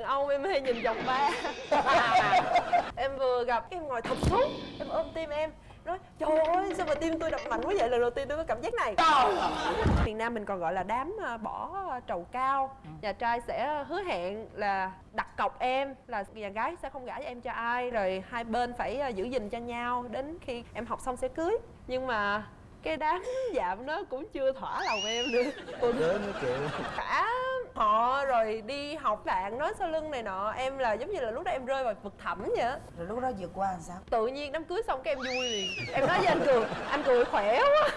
đàn ông em hay nhìn vòng ba. Em vừa gặp em ngồi thụp xuống em ôm tim em nói trời ơi sao mà tim tôi đập mạnh quá vậy? Lần đầu tiên tôi có cảm giác này. Miền nam mình còn gọi là đám à, bỏ trầu cao. Nhà trai sẽ hứa hẹn là đặt cọc em là nhà gái sẽ không gả cho em cho ai rồi hai bên phải à, giữ gìn cho nhau đến khi em học xong sẽ cưới. Nhưng mà cái đám dạm nó cũng chưa thỏa lòng em nữa. Cô đứa nó chịu cả họ rồi đi học bạn nói sau lưng này nọ em là giống như là lúc đó em rơi vào vực thẳm vậy á. Rồi lúc đó vượt qua làm sao? Tự nhiên đám cưới xong cái em vui liền. Em nói với anh cường anh cười khỏe quá.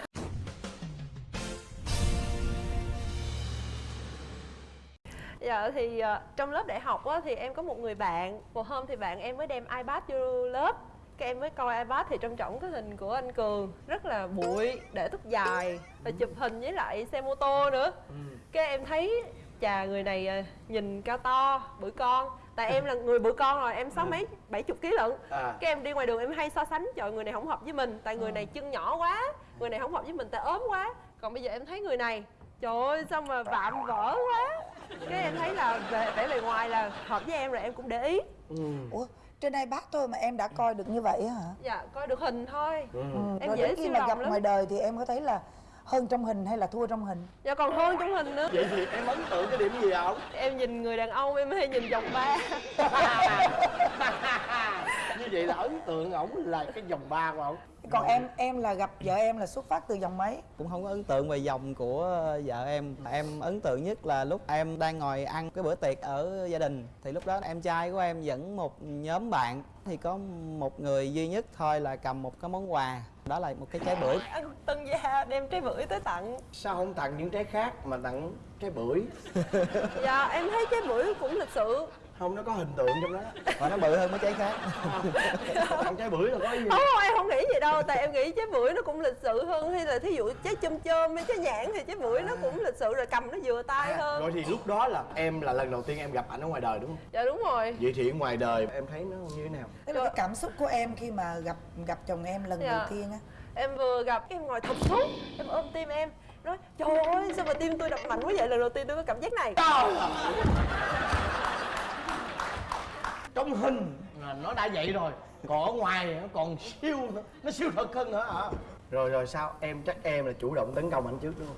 Dạ thì uh, trong lớp đại học á, thì em có một người bạn Một hôm thì bạn em mới đem iPad vô lớp. Cái em mới coi ipad thì trong trọng cái hình của anh cường rất là bụi để tóc dài và chụp hình với lại xe mô tô nữa. Ừ. cái em thấy chà người này à, nhìn cao to bự con tại em là người bự con rồi em sáu ừ. mấy bảy chục ký lận à. cái em đi ngoài đường em hay so sánh trời người này không hợp với mình tại người ừ. này chân nhỏ quá người này không hợp với mình tại ốm quá còn bây giờ em thấy người này trời ơi sao mà vạm vỡ quá cái em thấy là về vẻ bề ngoài là hợp với em rồi em cũng để ý ừ. ủa trên ipad thôi mà em đã coi được như vậy hả dạ coi được hình thôi ừ. em rồi dễ khi mà gặp lắm. ngoài đời thì em có thấy là hơn trong hình hay là thua trong hình? Dạ còn hơn trong hình nữa. Vậy thì em ấn tượng cái điểm gì không em nhìn người đàn ông em hay nhìn vòng ba. Như vậy là ấn tượng ổng là cái vòng ba của ổng. Còn em em là gặp vợ em là xuất phát từ dòng mấy? Cũng không có ấn tượng về dòng của vợ em. Em ấn tượng nhất là lúc em đang ngồi ăn cái bữa tiệc ở gia đình. Thì lúc đó em trai của em dẫn một nhóm bạn. Thì có một người duy nhất thôi là cầm một cái món quà đó là một cái trái bưởi. Anh tân gia đem trái bưởi tới tặng. Sao không tặng những trái khác mà tặng trái bưởi? Dạ em thấy trái bưởi cũng lịch sự không nó có hình tượng trong đó. Và nó bự hơn mấy trái khác. Ăn trái bưởi là có gì. Không, không em không nghĩ gì đâu tại em nghĩ trái bưởi nó cũng lịch sự hơn hay là thí dụ trái chôm chôm hay trái nhãn thì trái bưởi nó cũng lịch sự rồi cầm nó vừa tay à, hơn. rồi thì lúc đó là em là lần đầu tiên em gặp ảnh ở ngoài đời đúng không? Dạ đúng rồi. Vậy thì ngoài đời em thấy nó như thế nào? Tức là cái cảm xúc của em khi mà gặp gặp chồng em lần dạ. đầu tiên á? Em vừa gặp em ngồi thụp xuống em ôm tim em nói trời ơi sao mà tim tôi đập mạnh quá vậy? Lần đầu tiên tôi có cảm giác này trong hình. Là nó đã vậy rồi còn ở ngoài nó còn siêu nữa nó siêu thật hơn nữa hả? Rồi rồi sao? Em chắc em là chủ động tấn công anh trước đúng không?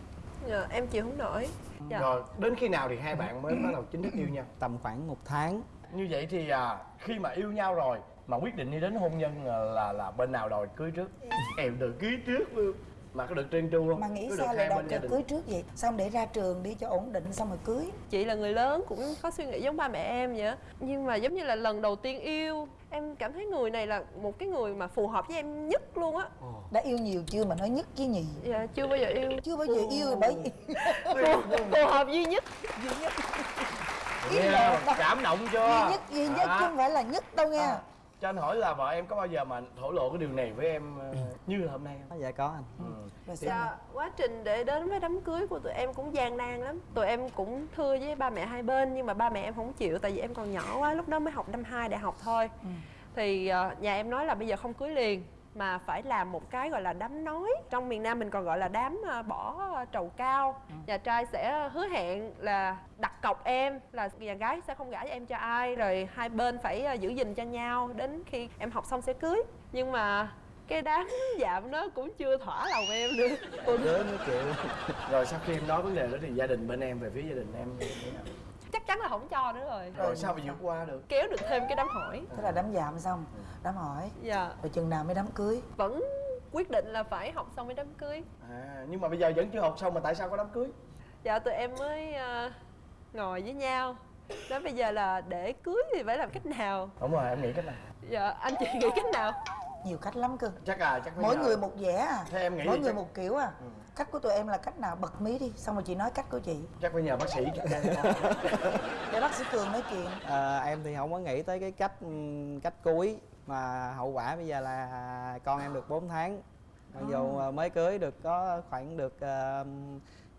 Dạ em chịu không nổi. Dạ. rồi đến khi nào thì hai bạn mới bắt đầu chính thức yêu nhau? Tầm khoảng một tháng. Như vậy thì à, khi mà yêu nhau rồi mà quyết định đi đến hôn nhân là là, là bên nào đòi cưới trước. Em được cưới trước luôn mà có được trơn tru không mà nghĩ có sao lại đòi cưới trước vậy? Xong để ra trường đi cho ổn định xong rồi cưới. Chị là người lớn cũng có suy nghĩ giống ba mẹ em vậy nhưng mà giống như là lần đầu tiên yêu em cảm thấy người này là một cái người mà phù hợp với em nhất luôn á. Đã yêu nhiều chưa mà nói nhất chứ nhì dạ chưa bao giờ yêu. Chưa bao giờ yêu bởi phù, phù hợp duy nhất. Duy nhất. Yeah, cảm động chưa? Duy nhất duy nhất à. chứ không phải là nhất đâu nha à cho anh hỏi là vợ em có bao giờ mà thổ lộ cái điều này với em ừ. như hôm nay không? Dạ có anh. Ừ. Dạ, quá trình để đến với đám cưới của tụi em cũng gian nan lắm. Tụi em cũng thưa với ba mẹ hai bên nhưng mà ba mẹ em không chịu tại vì em còn nhỏ quá, lúc đó mới học năm 2 đại học thôi. Ừ. Thì uh, nhà em nói là bây giờ không cưới liền mà phải làm một cái gọi là đám nói. Trong miền nam mình còn gọi là đám ờ, bỏ trầu cao. Ừ. nhà trai sẽ hứa hẹn là đặt cọc em là nhà gái sẽ không gả cho em cho ai rồi hai bên phải ờ, giữ gìn cho nhau đến khi em học xong sẽ cưới. Nhưng mà cái đám dạm nó cũng chưa thỏa lòng em nữa đứa nó chịu rồi sau khi em nói vấn đề đó thì gia đình bên em về phía gia đình em chắc chắn là không cho nữa rồi. Rồi sao mà vượt qua được? Kéo được thêm cái đám hỏi. Thế là đám dạm xong đám hỏi. Dạ. Rồi chừng nào mới đám cưới? Vẫn quyết định là phải học xong mới đám cưới. À nhưng mà bây giờ vẫn chưa học xong mà tại sao có đám cưới? Dạ tụi em mới uh, ngồi với nhau. Đó bây giờ là để cưới thì phải làm cách nào? Đúng rồi em nghĩ cách nào? Dạ anh chị nghĩ cách nào? Nhiều cách lắm cơ. Chắc à chắc mỗi người một vẻ à. Thế em nghĩ mỗi người chắc... một kiểu à. Ừ. cách của tụi em là cách nào? Bật mí đi xong rồi chị nói cách của chị. Chắc phải nhờ bác sĩ. Để bác sĩ cường nói chuyện. À, em thì không có nghĩ tới cái cách cách cuối mà hậu quả bây giờ là con em được 4 tháng. Mặc dù à. mới cưới được có khoảng được uh,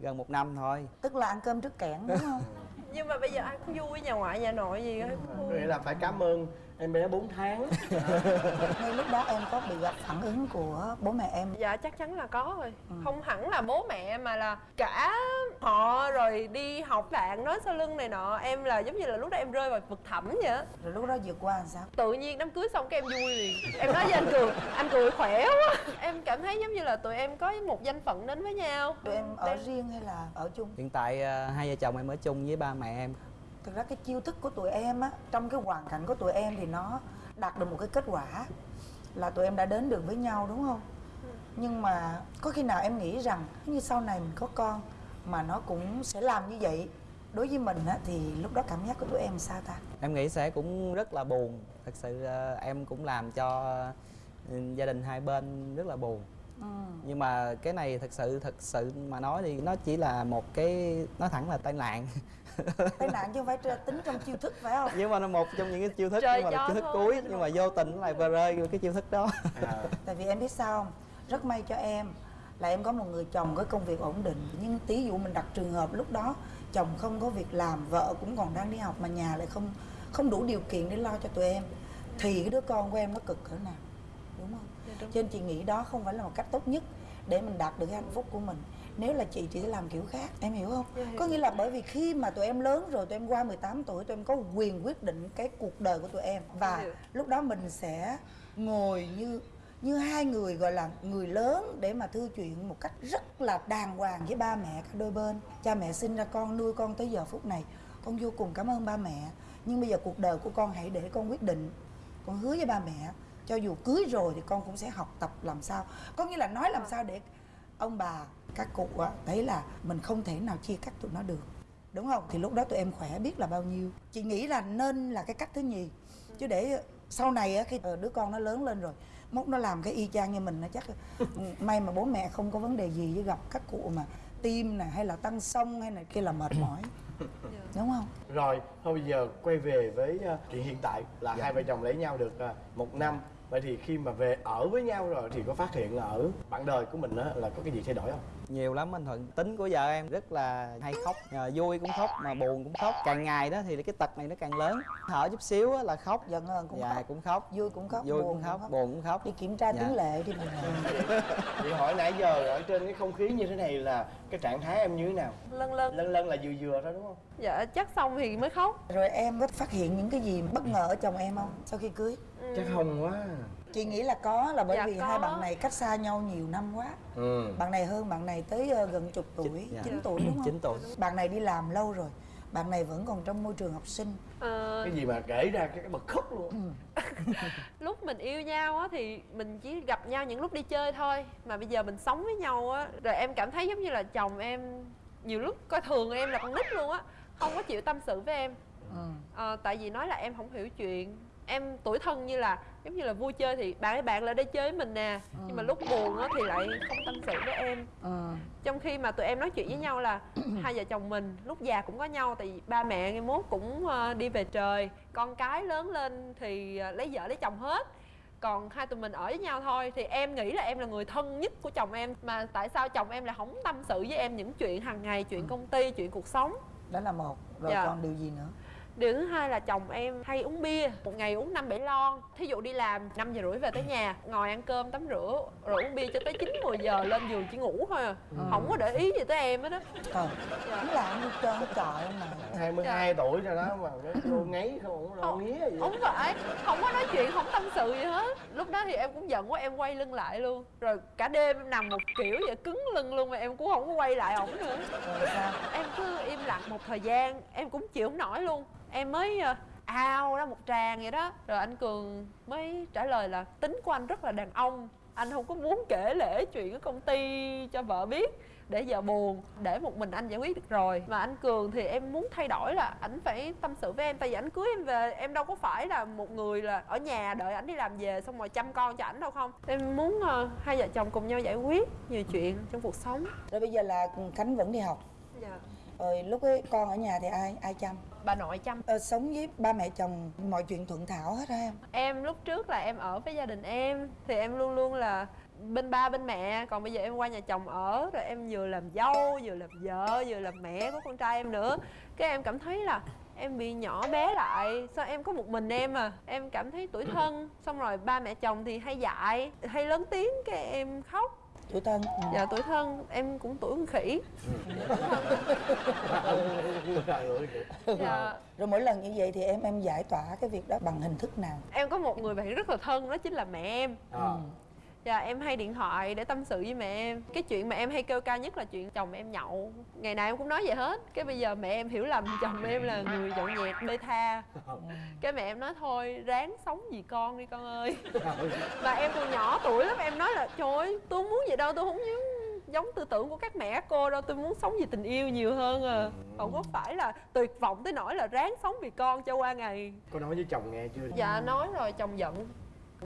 gần một năm thôi. Tức là ăn cơm trước kẽn đúng không? Nhưng mà bây giờ ai cũng vui nhà ngoại nhà nội gì hết. Nghĩa là phải cảm ơn em bé 4 tháng. Ngay lúc đó em có bị gặp phản ứng của bố mẹ em? Dạ chắc chắn là có rồi. Ừ. không hẳn là bố mẹ mà là cả họ rồi đi học bạn nói sau lưng này nọ. Em là giống như là lúc đó em rơi vào vực thẳm vậy á. Rồi lúc đó vượt qua làm sao? Tự nhiên đám cưới xong cái em vui liền. Em nói với anh cường anh cười khỏe quá. Em cảm thấy giống như là tụi em có một danh phận đến với nhau. Tụi em ở Đang- riêng hay là ở chung? Hiện tại ờ, hai vợ chồng em ở chung với ba mẹ em thực ra cái chiêu thức của tụi em á trong cái hoàn cảnh của tụi em thì nó đạt được một cái kết quả là tụi em đã đến được với nhau đúng không? Nhưng mà có khi nào em nghĩ rằng như sau này mình có con mà nó cũng sẽ làm như vậy? Đối với mình á thì lúc đó cảm giác của tụi em sao ta? Em nghĩ sẽ cũng rất là buồn. Thật sự em cũng làm cho ừ, gia đình hai bên rất là buồn. Ừ. nhưng mà cái này thật sự thật sự mà nói thì nó chỉ là một cái nói thẳng là tai nạn tai nạn chứ không phải tính trong chiêu thức phải không? Nhưng mà nó một trong những cái chiêu thức Trời nhưng mà là chiêu thức cuối nhưng mà vô tình nó lại vờ rơi vô cái chiêu thức đó. À, tại vì em biết sao không? Rất may cho em là em có một người chồng có công việc ổn định. Nhưng tí dụ mình đặt trường hợp lúc đó chồng không có việc làm vợ cũng còn đang đi học mà nhà lại không không đủ điều kiện để lo cho tụi em thì cái đứa con của em nó cực cỡ nào đúng không? Dạ, đúng. cho nên chị nghĩ đó không phải là một cách tốt nhất để mình đạt được cái hạnh phúc của mình nếu là chị chị sẽ làm kiểu khác em hiểu không? Dạ, hiểu. có nghĩa là bởi vì khi mà tụi em lớn rồi tụi em qua 18 tuổi tụi em có quyền quyết định cái cuộc đời của tụi em. Và Hiểu. lúc đó mình sẽ ngồi như như hai người gọi là người lớn để mà thư chuyện một cách rất là đàng hoàng với ba mẹ cả đôi bên. Cha mẹ sinh ra con nuôi con tới giờ phút này con vô cùng cảm ơn ba mẹ. Nhưng bây giờ cuộc đời của con hãy để con quyết định con hứa với ba mẹ cho dù cưới rồi thì con cũng sẽ học tập làm sao. Có nghĩa là nói làm sao để ông bà các cụ á, thấy là mình không thể nào chia cắt tụi nó được. Đúng không? Thì lúc đó tụi em khỏe biết là bao nhiêu. Chị nghĩ là nên là cái cách thứ nhì. Chứ để sau này á khi ờ, đứa con nó lớn lên rồi mốt nó làm cái y chang như mình nó chắc ừ, may mà bố mẹ không có vấn đề gì với gặp các cụ mà tim nè hay là tăng sông hay này kia là mệt mỏi. Đúng không? Rồi thôi bây giờ quay về với uh, chuyện hiện tại là hai vợ chồng lấy nhau được uh, một năm. Vậy thì khi mà về ở với nhau rồi thì có phát hiện ở bạn đời của mình á là có cái gì thay đổi không? Nhiều lắm anh thuận. Tính của vợ em rất là hay khóc Ờ, vui cũng khóc mà buồn cũng khóc. Càng ngày đó thì cái tật này nó càng lớn. Thở chút xíu á là khóc giận hờn cũng dạ khóc. cũng khóc. Vui cũng khóc vui buồn cũng khóc. buồn cũng khóc. Đi kiểm tra Dạ. tiếng lệ đi mình chị hỏi nãy giờ ở trên cái không khí như thế này là cái trạng thái em như thế nào? Lân lân lân lân là vừa vừa thôi đúng không? Dạ chắc xong thì mới khóc. Rồi em có phát hiện những cái gì bất ngờ ở chồng em không sau khi cưới? Chắc không quá chị nghĩ là có là bởi Dạ, vì có. hai bạn này cách xa nhau nhiều năm quá. Ừ. Bạn này hơn bạn này tới ờ, gần chục tuổi dạ. 9 tuổi đúng không? 9 tuổi. Bạn này đi làm lâu rồi bạn này vẫn còn trong môi trường học sinh. Ờ, cái gì mà kể ra cái, bật khóc luôn. Lúc mình yêu nhau á thì mình chỉ gặp nhau những lúc đi chơi thôi mà bây giờ mình sống với nhau á rồi em cảm thấy giống như là chồng em nhiều lúc coi thường em là con nít luôn á không có chịu tâm sự với em. Ừ. Ờ, tại vì nói là em không hiểu chuyện. Em tuổi thân như là giống như là vui chơi thì bạn ơi bạn lại đây chơi với mình nè. Nhưng mà lúc buồn á thì lại không tâm sự với em. Ừ. trong khi mà tụi em nói chuyện với nhau là hai vợ chồng mình lúc già cũng có nhau tại vì ba mẹ ngày mốt cũng ờ, đi về trời. Con cái lớn lên thì lấy vợ lấy chồng hết. Còn hai tụi mình ở với nhau thôi. Thì em nghĩ là em là người thân nhất của chồng em. Mà tại sao chồng em lại không tâm sự với em những chuyện hàng ngày chuyện công ty chuyện cuộc sống? Đó là một. Rồi Dạ. còn điều gì nữa điều thứ hai là chồng em hay uống bia một ngày uống năm bảy lon. Thí dụ đi làm 5 giờ rưỡi về tới nhà ngồi ăn cơm tắm rửa rồi uống bia cho tới 9 10 giờ lên giường chỉ ngủ thôi à. Không có để ý gì tới em hết á. Trời hắn làm như trơn trời ông này 22 tuổi rồi đó mà nó vô ngáy không có lo Không. nghía gì không phải không có nói chuyện không tâm sự gì hết. Lúc đó thì em cũng giận quá em quay lưng lại luôn. Rồi cả đêm em nằm một kiểu vậy cứng lưng luôn mà em cũng không có quay lại ổng nữa. Rồi sao? Em cứ im lặng một thời gian em cũng chịu không nổi luôn em mới ờ, ao ra một tràng vậy đó. Rồi anh cường mới trả lời là tính của anh rất là đàn ông. Anh không có muốn kể lể chuyện ở công ty cho vợ biết. Để vợ buồn để một mình anh giải quyết được rồi. Mà anh cường thì em muốn thay đổi là ảnh phải tâm sự với em. Tại vì ảnh cưới em về em đâu có phải là một người là ở nhà đợi ảnh đi làm về xong rồi chăm con cho ảnh đâu không. Em muốn ờ, hai vợ chồng cùng nhau giải quyết nhiều chuyện trong cuộc sống. Rồi bây giờ là khánh vẫn đi học. Dạ. Rồi lúc ấy con ở nhà thì ai ai chăm? Bà nội chăm. Ờ, sống với ba mẹ chồng mọi chuyện thuận thảo hết hả em. Em lúc trước là em ở với gia đình em thì em luôn luôn là bên ba bên mẹ. Còn bây giờ em qua nhà chồng ở rồi em vừa làm dâu vừa làm vợ vừa làm mẹ của con trai em nữa. Cái em cảm thấy là em bị nhỏ bé lại. Sao em có một mình em à? Em cảm thấy tủi thân. Xong rồi ba mẹ chồng thì hay dạy hay lớn tiếng cái em khóc tuổi thân. Ừ. dạ tuổi thân. Em cũng tuổi con khỉ. Dạ. Rồi mỗi lần như vậy thì em em giải tỏa cái việc đó bằng hình thức nào? Em có một người bạn rất là thân đó chính là mẹ em. Ờ. Dạ em hay điện thoại để tâm sự với mẹ em. Cái chuyện mà em hay kêu ca nhất là chuyện chồng em nhậu. Ngày nào em cũng nói vậy hết. Cái bây giờ mẹ em hiểu lầm chồng em là người nhậu nhẹt bê tha. Cái mẹ em nói thôi ráng sống vì con đi con ơi. Và em còn nhỏ tuổi lắm em nói là Trời ơi tôi muốn vậy đâu tôi không muốn giống tư tưởng của các mẹ các cô đâu. Tôi muốn sống vì tình yêu nhiều hơn à. Không có phải là tuyệt vọng tới nỗi là ráng sống vì con cho qua ngày. Có nói với chồng nghe chưa? Dạ nói rồi chồng giận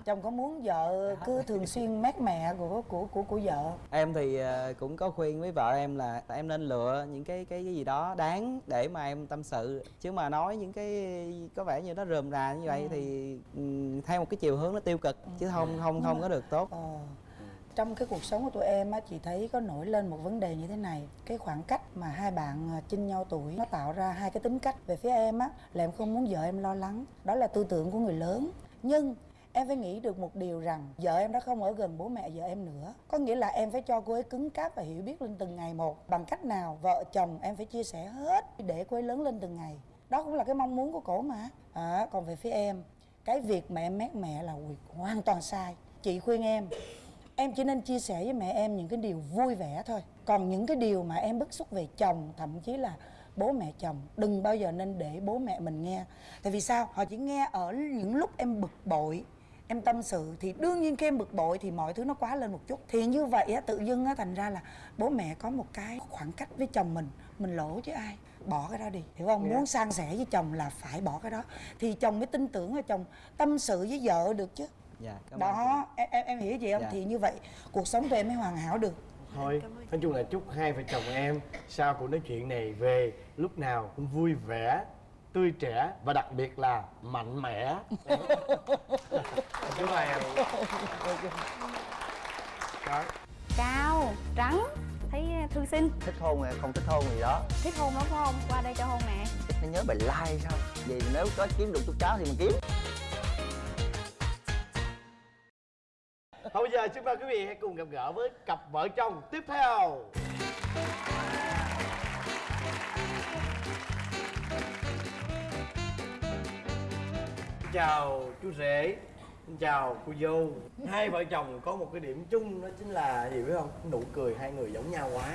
chồng có muốn vợ cứ thường xuyên mát mẹ của của của của vợ? Em thì ờ, cũng có khuyên với vợ em là em nên lựa những cái cái, cái gì đó đáng để mà em tâm sự. Chứ mà nói những cái có vẻ như nó rườm rà như vậy thì ừm, theo một cái chiều hướng nó tiêu cực chứ không không không có được tốt. Ờ. Trong cái cuộc sống của tụi em á, chị thấy có nổi lên một vấn đề như thế này. Cái khoảng cách mà hai bạn à, chênh nhau tuổi Nó tạo ra hai cái tính cách. Về phía em á, là em không muốn vợ em lo lắng. Đó là tư tưởng của người lớn. Nhưng em phải nghĩ được một điều rằng Vợ em đã không ở gần bố mẹ vợ em nữa. Có nghĩa là em phải cho cô ấy cứng cáp và hiểu biết lên từng ngày một. Bằng cách nào vợ chồng em phải chia sẻ hết Để cô ấy lớn lên từng ngày. Đó cũng là cái mong muốn của cổ mà. À, Còn về phía em Cái việc mà em mát mẹ là hoàn toàn sai. Chị khuyên em em chỉ nên chia sẻ với mẹ em những cái điều vui vẻ thôi. Còn những cái điều mà em bức xúc về chồng thậm chí là bố mẹ chồng đừng bao giờ nên để bố mẹ mình nghe. Tại vì sao? Họ chỉ nghe ở những lúc em bực bội em tâm sự thì đương nhiên khi em bực bội thì mọi thứ nó quá lên một chút. Thì như vậy á tự dưng á thành ra là bố mẹ có một cái khoảng cách với chồng mình mình lỗ chứ ai bỏ cái đó đi hiểu không? Muốn san sẻ với chồng là phải bỏ cái đó. Thì chồng mới tin tưởng là chồng tâm sự với vợ được chứ. Dạ cảm ơn chị. đó em, em em hiểu gì không? Dạ. thì như vậy cuộc sống của em mới hoàn hảo được. Thôi nói chung là chúc hai vợ chồng em sau cuộc nói chuyện này về lúc nào cũng vui vẻ tươi trẻ và đặc biệt là mạnh mẽ. Em. Đó cao trắng thấy thư sinh. Thích hôn hay không thích hôn gì đó. Thích hôn lắm phải không? Qua đây cho hôn nè. Nó nhớ bài like sao? Vì nếu có kiếm được chút cháu thì mình kiếm. Thôi bây giờ xin mời quý vị hãy cùng gặp gỡ với cặp vợ chồng tiếp theo chào chú rể Xin chào cô dâu. Hai vợ chồng có một cái điểm chung đó chính là gì biết không? Nụ cười hai người giống nhau quá.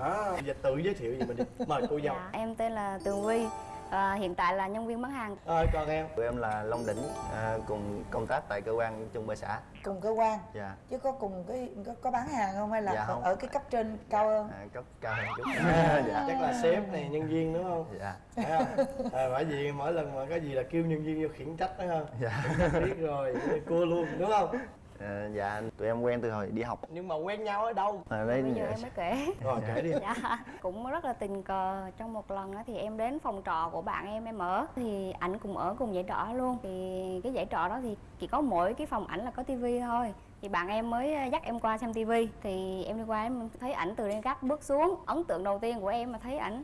Đó. Bây giờ tự giới thiệu về mình đi. Mời cô dâu. Dạ, em tên là tường vi à, hiện tại là nhân viên bán hàng. Ơi con em? Tụi em là long đỉnh à, cùng công tác tại cơ quan chung bơ xã. Cùng cơ quan? Dạ. Chứ có cùng cái có, có bán hàng không hay là Dạ ở- không. ở cái cấp trên cao hơn? À, cấp cao hơn chút. Dạ Chắc là sếp này nhân viên đúng không? dạ. Phải không? À, bởi vì mỗi lần mà có gì là kêu nhân viên vô khiển trách đó không? dạ. Biết rồi cua luôn đúng không à, dạ tụi em quen từ hồi đi học. Nhưng mà quen nhau ở đâu? À, đấy bây giờ em mới kể. Rồi kể đi. Dạ cũng rất là tình cờ. Trong một lần á thì em đến phòng trọ của bạn em em ở. Thì ảnh cùng ở cùng dãy trọ luôn. Thì cái dãy trọ đó thì chỉ có mỗi cái phòng ảnh là có tivi thôi. Thì bạn em mới ờ, dắt em qua xem tivi thì em đi qua em thấy ảnh từ trên gác bước xuống. Ấn tượng đầu tiên của em mà thấy ảnh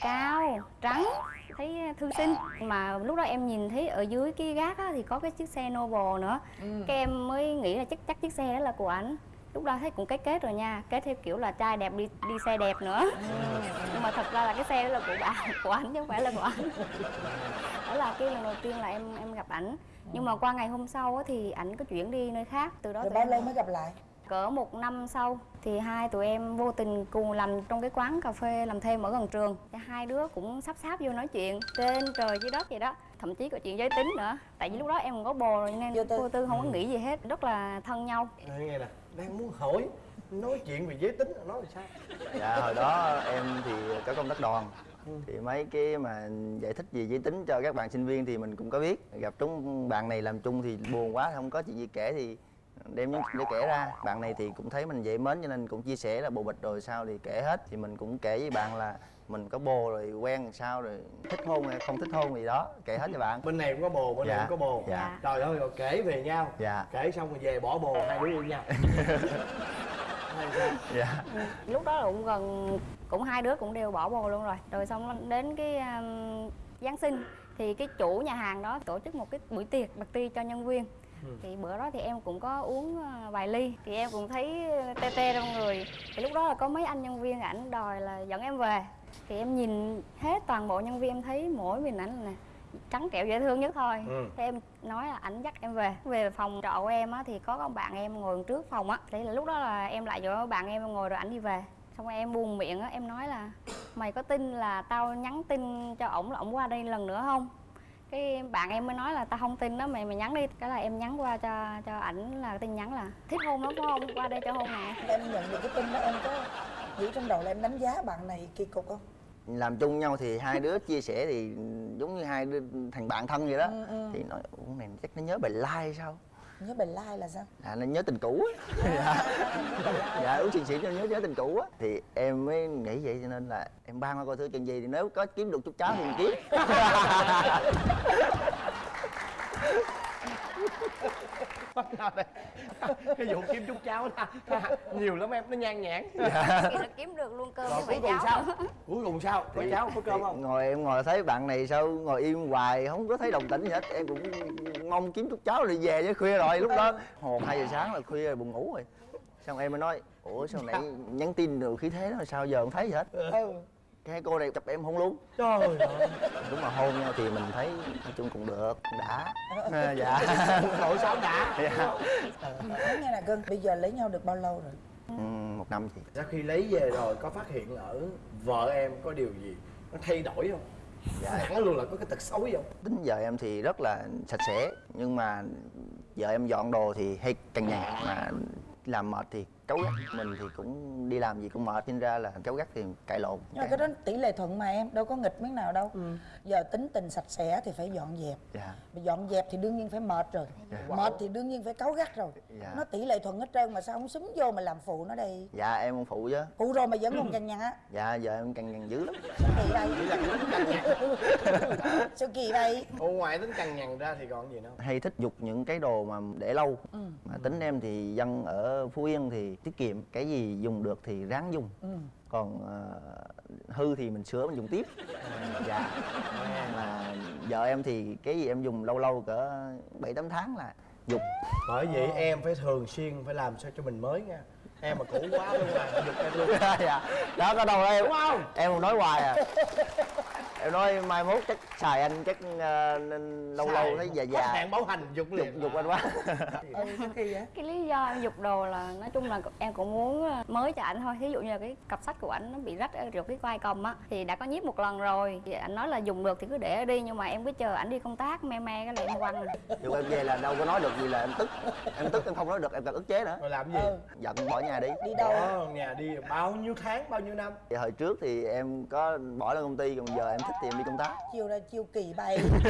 cao trắng thấy thư sinh. Mà lúc đó em nhìn thấy ở dưới cái gác á, thì có cái chiếc xe Noble nữa. Cái em mới nghĩ là chắc chắc chiếc xe đó là của ảnh. Lúc đó thấy cũng kết kết rồi nha kết theo kiểu là trai đẹp đi đi xe đẹp nữa. Nhưng mà thật ra là cái xe đó là của bạn của ảnh chứ không phải là của ảnh. Đó là cái lần đầu tiên là em em gặp ảnh. Nhưng mà qua ngày hôm sau á, thì ảnh có chuyển đi nơi khác từ đó rồi bao lâu mới gặp lại cỡ một năm sau thì hai tụi em vô tình cùng làm trong cái quán cà phê làm thêm ở gần trường. Thì hai đứa cũng sắp sáp vô nói chuyện trên trời dưới đất vậy đó. Thậm chí có chuyện giới tính nữa. Tại vì lúc đó em còn có bồ rồi Vô nên tư. vô tư không có nghĩ gì hết. Rất là thân nhau. Nói nghe nè đang muốn hỏi nói chuyện về giới tính nói là sao? Dạ hồi đó em thì có công tác đoàn. Thì mấy cái mà giải thích về giới tính cho các bạn sinh viên thì mình cũng có biết. Gặp chúng bạn này làm chung thì buồn quá không có chuyện gì kể thì đem những để kể ra. Bạn này thì cũng thấy mình dễ mến cho nên cũng chia sẻ là bồ bịch rồi sao thì kể hết. Thì mình cũng kể với bạn là mình có bồ rồi quen làm sao rồi thích hôn hay không thích hôn gì đó. Kể hết cho bạn. Bên này cũng có bồ bên này Dạ, cũng có bồ. Dạ. trời ơi rồi kể về nhau. Dạ. kể xong rồi về bỏ bồ hai đứa yêu nhau. Dạ. Lúc đó là cũng gần cũng hai đứa cũng đều bỏ bồ luôn rồi. Rồi xong đến cái um, Giáng sinh thì cái chủ nhà hàng đó tổ chức một cái buổi tiệc party cho nhân viên thì bữa đó thì em cũng có uống ờ, vài ly. Thì em cũng thấy tê tê trong người. Thì lúc đó là có mấy anh nhân viên ảnh đòi là dẫn em về. Thì em nhìn hết toàn bộ nhân viên em thấy mỗi mình ảnh là trắng trẻo dễ thương nhất thôi. Ừ. thế em nói là ảnh dắt em về. Về phòng trọ của em á thì có con bạn em ngồi trước phòng á. Thế là lúc đó là em lại chỗ bạn em ngồi rồi ảnh đi về. Xong rồi em buồn miệng á em nói là mày có tin là tao nhắn tin cho ổng là ổng qua đây lần nữa không cái bạn em mới nói là tao không tin đó mày mày nhắn đi cái là em nhắn qua cho cho ảnh là tin nhắn là thích hôn lắm phải không? Qua đây cho hôn nè. Em nhận được cái tin đó em có nghĩ trong đầu là em đánh giá bạn này kỳ cục không? Làm chung nhau thì hai đứa chia sẻ thì giống như hai đứa thành bạn thân vậy đó. Ừ, ừ. thì nói này chắc nó nhớ bài like sao nhớ bài like là sao? À nó nhớ tình cũ á. Dạ dạ uống xì xì nó nhớ nhớ tình cũ á. Thì em mới nghĩ vậy cho nên là em ban qua coi thử chuyện gì thì nếu có kiếm được chút cháo thì mình kiếm cái vụ kiếm chút cháo đó. Nhiều lắm em nó nhan nhản thì nó kiếm được luôn cơm rồi với cuối cùng cháu sao? Cuối cùng sao? Có Thì- cháo có cơm thì không ngồi em ngồi thấy bạn này sao ngồi im hoài không có thấy đồng tĩnh gì hết. Em cũng mong kiếm chút cháo rồi về chứ khuya rồi. Lúc đó một hai giờ sáng là khuya rồi buồn ngủ rồi. Xong em mới nói ủa sao nãy nhắn tin được khí thế đó sao giờ không thấy gì hết? Ừ cái cô này chụp em hôn luôn trời ơi. Đúng mà hôn nhau thì mình thấy nói chung cũng được cũng đã. À, dạ. Nội sao đã. Dạ. Nói nghe nè cưng bây giờ lấy nhau được bao lâu rồi? Ừ, một năm chị. Sau khi lấy về rồi có phát hiện ở vợ em có điều gì? Nó thay đổi không? Dạ. Hẳn luôn là có cái tật xấu gì không? Tính vợ em thì rất là sạch sẽ nhưng mà vợ em dọn đồ thì hay cằn nhằn mà làm mệt thì cáu gắt mình thì cũng đi làm gì cũng mệt nên ra là cáu gắt thì cãi lộn nhưng mà cái đó tỷ lệ thuận mà em đâu có nghịch miếng nào đâu. Giờ tính tình sạch sẽ thì phải dọn dẹp. Dạ. Mà dọn dẹp thì đương nhiên phải mệt rồi. Dạ. mệt thì đương nhiên phải cáu gắt rồi. Dạ. nó tỷ lệ thuận hết trơn mà sao không xúm vô mà làm phụ nó đây dạ em không phụ chứ. Phụ rồi mà vẫn còn cằn nhằn á. Dạ vợ em cằn nhằn dữ lắm. Sao kỳ vậy? Sao kỳ vậy? Ô, ngoài tính cằn nhằn ra thì còn gì nữa hay thích dục những cái đồ mà để lâu. Ừ. mà tính em thì dân ở phú yên thì tiết kiệm cái gì dùng được thì ráng dùng. Ừ. còn ờ, hư thì mình sửa mình dùng tiếp. Dạ. Mà vợ em thì cái gì em dùng lâu lâu cỡ bảy tám tháng là dục bởi vậy em phải thường xuyên phải làm sao cho mình mới nha em mà cũ quá luôn à giục em luôn. Dạ. Đó có đâu em đúng không? em còn nói hoài à. Em nói mai mốt chắc xài anh chắc nên lâu lâu thấy già già. hạn bảo hành giục dục liền dục anh quá. Ừ sao kỳ vậy cái lý do em dục đồ là nói chung là em cũng muốn ờ, mới cho ảnh thôi. Thí dụ như là cái cặp sách của ảnh nó bị rách ở được cái vai cầm á thì đã có nhiếp một lần rồi. Thì ảnh nói là dùng được thì cứ để đi nhưng mà em cứ chờ ảnh đi công tác me me cái là em quăng. Dục em về là đâu có nói được gì là em tức. Em tức em không nói được em cần ức chế nữa. Rồi làm gì? Ừ giận bỏ nhà đi. Đi đâu? Bỏ nhà đi bao nhiêu tháng bao nhiêu năm? Thì hồi trước thì em có bỏ lên công ty còn giờ em thích thì em đi công tác. Chiều ra chiều kỳ bay.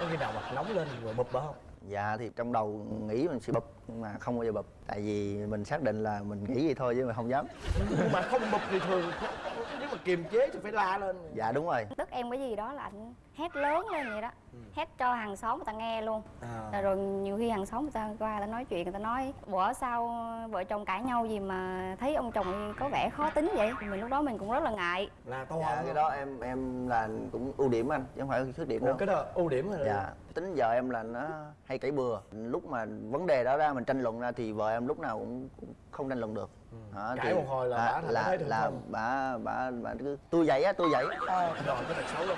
Có khi nào mặt nóng lên rồi bụp bở không? Dạ thì trong đầu nghĩ mình sẽ bụp nhưng mà không bao giờ bụp tại vì mình xác định là mình nghĩ vậy thôi chứ mà không dám. Nhưng mà không bụp thì thường nếu mà kiềm chế thì phải la lên. Dạ đúng rồi. Tức em cái gì đó là ảnh hét lớn lên vậy đó hét cho hàng xóm người ta nghe luôn. À. rồi nhiều khi hàng xóm người ta qua người ta nói chuyện người ta nói bữa sau vợ chồng cãi nhau gì mà thấy ông chồng có vẻ khó tính vậy? Mình lúc đó mình cũng rất là ngại. Là to dạ cái đó em em là cũng ưu điểm anh chứ không phải khuyết điểm Ủa, đâu. cái đó ưu điểm rồi dạ tính vợ em là nó hay cãi bừa. Lúc mà vấn đề đó ra mình tranh luận ra thì vợ em lúc nào cũng, cũng không tranh luận được. Đó, Cãi một hồi là bả thành là là bà bà bà cứ tôi vậy á tôi vậy. Ờ. Rồi cái tật xấu lắm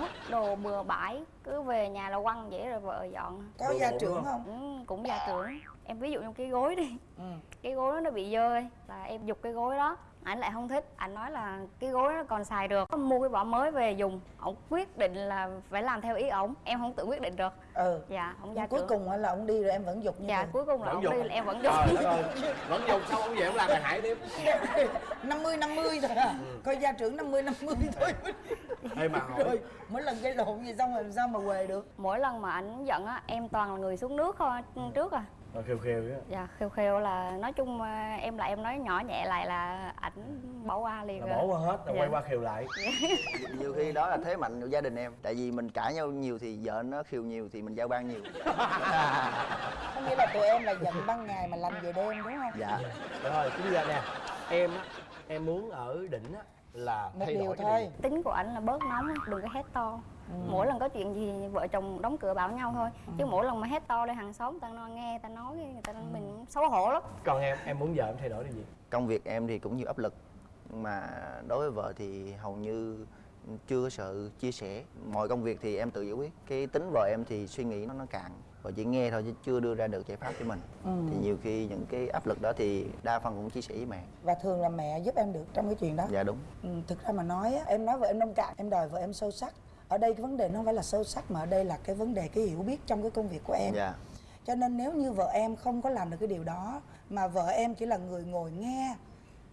vứt đồ bừa bãi cứ về nhà là quăng vậy rồi vợ dọn. Có Đồ gia trưởng không? ừ, cũng gia trưởng. Em ví dụ như cái gối đi. Ừ. Cái gối đó nó bị dơ là em giục cái gối đó ảnh lại không thích. Ảnh nói là cái gối nó còn xài được. Mua cái vỏ mới về dùng. Ổng quyết định là phải làm theo ý ổng. Em không tự quyết định được. Ừ. Dạ ổng gia cuối trưởng. cùng á là ông đi rồi em vẫn dục như dạ thường. cuối cùng là ổng đi là em vẫn trời đất ơi vẫn dùng xong ông về ông làm bài hại tiếp. 50 50 thôi à. Coi gia trưởng 50 50 thôi. Ê mà hỏi. Rồi mỗi lần gây lộn gì xong rồi làm sao mà về được? Mỗi lần mà ảnh giận á em toàn là người xuống nước thôi trước à rồi khều khều á dạ khều khều là nói chung à, em lại em nói nhỏ nhẹ lại là ảnh bỏ qua liền là rồi. bỏ qua hết rồi Dạ. quay qua khều lại. Nhiều khi đó là thế mạnh của gia đình em tại vì mình cãi nhau nhiều thì vợ nó khiêu nhiều thì mình giao ban nhiều. Có nghĩa là tụi em là giận ban ngày mà làm về đêm đúng không? Dạ. Rồi chính ra nè em á em muốn ở đỉnh á là một thay điều đổi cái thôi. tính của ảnh là bớt nóng đừng có hét to mỗi lần có chuyện gì vợ chồng đóng cửa bảo nhau thôi. Chứ mỗi lần mà hét to lên hàng xóm ta nghe ta nói người ta mình xấu hổ lắm. Còn em em muốn vợ em thay đổi điều gì? Công việc em thì cũng nhiều áp lực. Mà đối với vợ thì hầu như chưa có sự chia sẻ. Mọi công việc thì em tự giải quyết. Cái tính vợ em thì suy nghĩ nó nó cạn và chỉ nghe thôi chứ chưa đưa ra được giải pháp cho mình. Thì nhiều khi những cái áp lực đó thì đa phần cũng chia sẻ với mẹ. Và thường là mẹ giúp em được trong cái chuyện đó? Dạ đúng. Ừ, thực ra mà nói á, em nói vợ em nông cạn em đòi vợ em sâu sắc ở đây cái vấn đề nó không phải là sâu sắc mà ở đây là cái vấn đề cái hiểu biết trong cái công việc của em. Dạ. Cho nên nếu như vợ em không có làm được cái điều đó mà vợ em chỉ là người ngồi nghe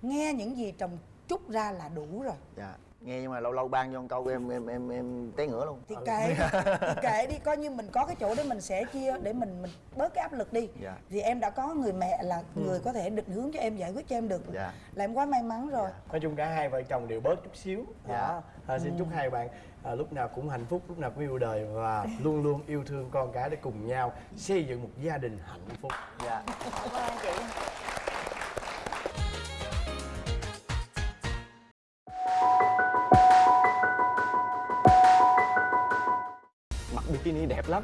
nghe những gì chồng trút ra là đủ rồi. Dạ nghe nhưng mà lâu lâu ban cho một câu em em em em té ngửa luôn. Thì kệ thì kệ đi coi như mình có cái chỗ để mình sẻ chia để mình mình bớt cái áp lực đi. Dạ. vì em đã có người mẹ là người có thể định hướng cho em giải quyết cho em được. Dạ. là em quá may mắn rồi. Nói chung cả hai vợ chồng đều bớt chút xíu. Dạ. à, xin chúc hai bạn à, lúc nào cũng hạnh phúc lúc nào cũng yêu đời và luôn luôn yêu thương con cái để cùng nhau xây dựng một gia đình hạnh phúc. Dạ bikini đẹp lắm.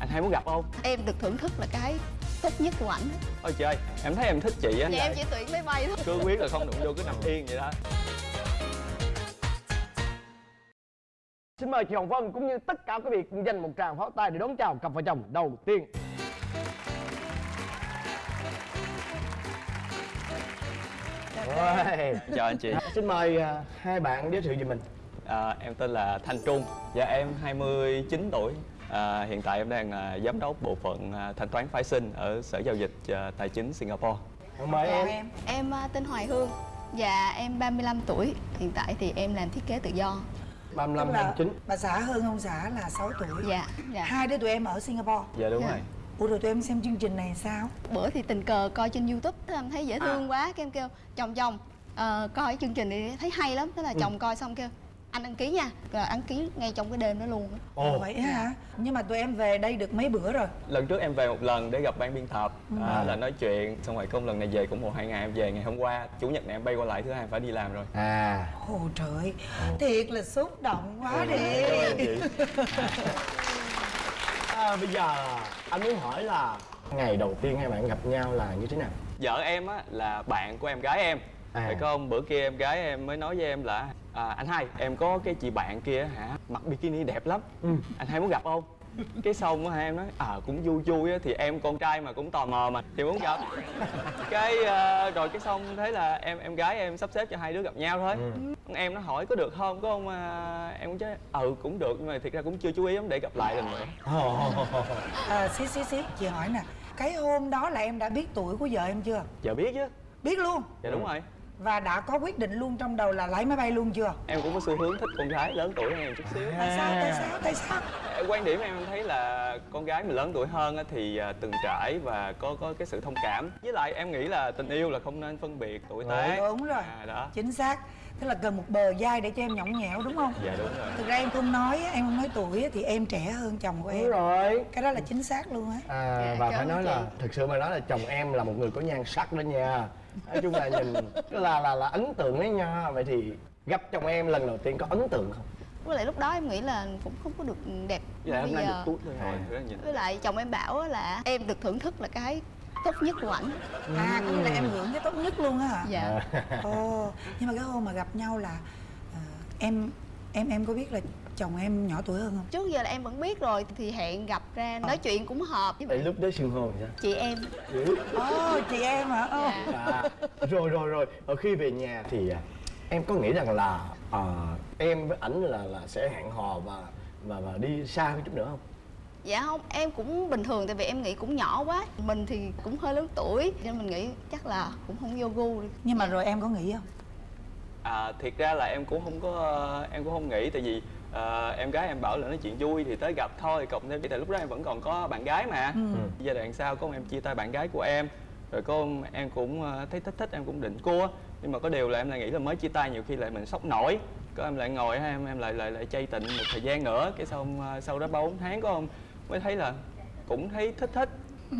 Anh hay muốn gặp không? Em được thưởng thức là cái tốt nhất của ảnh. Ôi trời em thấy em thích chị á. Vậy em chỉ tuyển máy bay thôi. Cứ quyết là không đụng vô cứ nằm yên vậy đó. Xin mời chị hồng vân cũng như tất cả quý vị cùng dành một tràng pháo tay để đón chào cặp vợ chồng đầu tiên. Rồi. chào anh chị. Xin mời à, hai bạn giới thiệu về mình. À, em tên là thanh trung. Dạ em 29 tuổi à, hiện tại em đang là giám đốc bộ phận à, thanh toán phái sinh ở sở giao dịch à, tài chính singapore. Mời em. Em. Em à, tên Hoài Hương. Và em 35 tuổi. Hiện tại thì em làm thiết kế tự do. 35 Tức là 29 bà xã hơn ông xã là 6 tuổi. Dạ dạ. Hai đứa tụi em ở Singapore. Dạ đúng Dạ. rồi. Ủa rồi tụi em xem chương trình này sao? bữa thì tình cờ coi trên youtube thế em thấy dễ thương quá cái em kêu chồng chồng ờ, coi cái chương trình này thấy hay lắm thế là chồng coi xong kêu anh đăng ký nha rồi đăng ký ngay trong cái đêm đó luôn á. ồ Vậy á hả? Nhưng mà tụi em về đây được mấy bữa rồi? lần trước em về một lần để gặp ban biên tập à, là nói chuyện xong rồi công lần này về cũng một hai ngày em về ngày hôm qua chủ nhật này em bay qua lại thứ hai em phải đi làm rồi à Ồ trời, thiệt là xúc động quá đi ơn chị À, bây giờ anh muốn hỏi là ngày đầu tiên hai bạn gặp nhau là như thế nào? vợ em á là bạn của em gái em. Phải không bữa kia em gái em mới nói với em là à, anh hai em có cái chị bạn kia hả mặc bikini đẹp lắm. Anh hai muốn gặp không? Cái xong á hai em nói à cũng vui vui á thì em con trai mà cũng tò mò mà thì muốn gặp. Cái ờ, rồi cái xong thế là em em gái em sắp xếp cho hai đứa gặp nhau thôi. Em nó hỏi có được không có không à, em cũng nói ừ cũng được nhưng mà thiệt ra cũng chưa chú ý lắm để gặp lại lần nữa. À, Xí xí xí, chị hỏi nè Cái hôm đó là em đã biết tuổi của vợ em chưa? giờ biết chứ. Biết luôn. Dạ đúng rồi Và đã có quyết định luôn trong đầu là lấy máy bay luôn chưa? em cũng có xu hướng thích con gái lớn tuổi hơn em chút xíu. Tại sao, tại sao, tại sao? quan điểm em thấy là con gái mình lớn tuổi hơn á thì à, từng trải và có có cái sự thông cảm. Với lại em nghĩ là tình yêu là không nên phân biệt tuổi tác. Đúng rồi. À, đó. Chính xác. Tức là cần một bờ vai để cho em nhõng nhẽo đúng không? dạ đúng rồi. Thực ra em không nói, em không nói tuổi á, thì em trẻ hơn chồng của Đúng em rồi. Cái đó là chính xác luôn á. À, Dạ, Và phải nói chị. là thực sự mà nói là chồng em là một người có nhan sắc đó nha Nói chung là nhìn là là là ấn tượng đấy nha. Vậy thì gặp chồng em lần đầu tiên có ấn tượng không? với lại lúc đó em nghĩ là cũng không có được đẹp nay bây giờ. tút thôi rồi rất nhìn. Với lại chồng em bảo là em được thưởng thức là cái tốt nhất của ảnh. À, có nghĩa là em hưởng cái tốt nhất luôn á hả? dạ. Ồ, nhưng mà cái hôm mà gặp nhau là ờ, em em em có biết là chồng em nhỏ tuổi hơn không? trước giờ là em vẫn biết rồi thì hẹn gặp ra nói chuyện cũng hợp với bạn lúc đó xưng hô sao? chị em Ồ, chị em hả? Dạ. À, rồi rồi rồi ở khi về nhà thì à, em có nghĩ rằng là à, em với ảnh là là sẽ hẹn hò và và và đi xa hơn chút nữa không? dạ không em cũng bình thường tại vì em nghĩ cũng nhỏ quá mình thì cũng hơi lớn tuổi nên mình nghĩ chắc là cũng không vô gu đi Nhưng mà rồi em có nghĩ không? à, thiệt ra là em cũng không có ờ, em cũng không nghĩ tại vì ờ, em gái em bảo là nói chuyện vui thì tới gặp thôi cộng thêm tại lúc đó em vẫn còn có bạn gái mà. Giai đoạn sau có em chia tay bạn gái của em rồi có em cũng ờ, thấy thích thích em cũng định cua. Nhưng mà có điều là em lại nghĩ là mới chia tay nhiều khi lại mình sốc nổi. Có em lại ngồi em em lại lại lại chay tịnh một thời gian nữa cái xong ờ, sau đó ba bốn tháng có không mới thấy là cũng thấy thích thích.